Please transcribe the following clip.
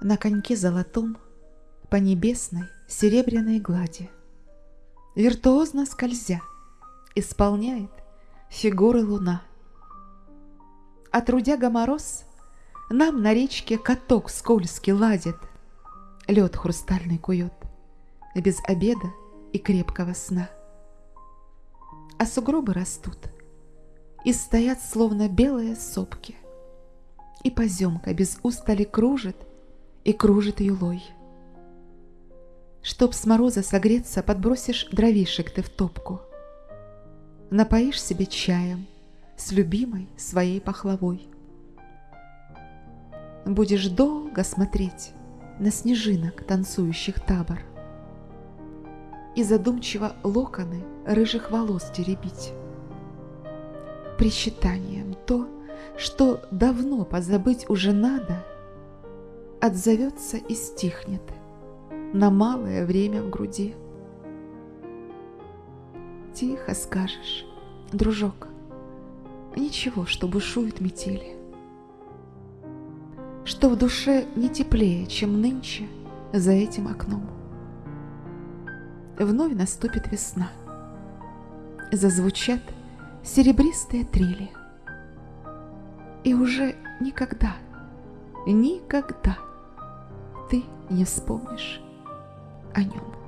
На коньке золотом по небесной серебряной глади, Виртуозно скользя, исполняет фигуры луна. А трудяга мороз нам на речке каток скользкий ладит, Лед хрустальный кует, без обеда и крепкого сна. А сугробы растут и стоят, словно белые сопки, И поземка без устали кружит и кружит юлой. Чтоб с мороза согреться, подбросишь дровишек ты в топку. Напоишь себе чаем с любимой своей пахлавой. Будешь долго смотреть на снежинок, танцующих табор, И задумчиво локоны рыжих волос теребить. Причитанием то, что давно позабыть уже надо, Отзовется и стихнет — на малое время в груди. Тихо скажешь, дружок, ничего, что бушует метели, что в душе не теплее, чем нынче за этим окном. Вновь наступит весна, зазвучат серебристые трели, и уже никогда, никогда ты не вспомнишь о нем.